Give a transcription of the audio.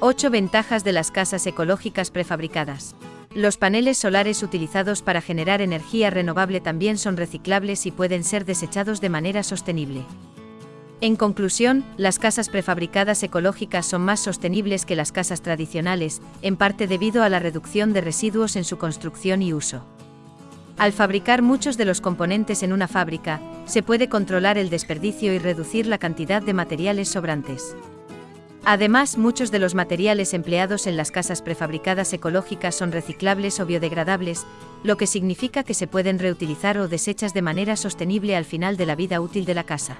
8 ventajas de las casas ecológicas prefabricadas. Los paneles solares utilizados para generar energía renovable también son reciclables y pueden ser desechados de manera sostenible. En conclusión, las casas prefabricadas ecológicas son más sostenibles que las casas tradicionales, en parte debido a la reducción de residuos en su construcción y uso. Al fabricar muchos de los componentes en una fábrica, se puede controlar el desperdicio y reducir la cantidad de materiales sobrantes. Además, muchos de los materiales empleados en las casas prefabricadas ecológicas son reciclables o biodegradables, lo que significa que se pueden reutilizar o desechas de manera sostenible al final de la vida útil de la casa.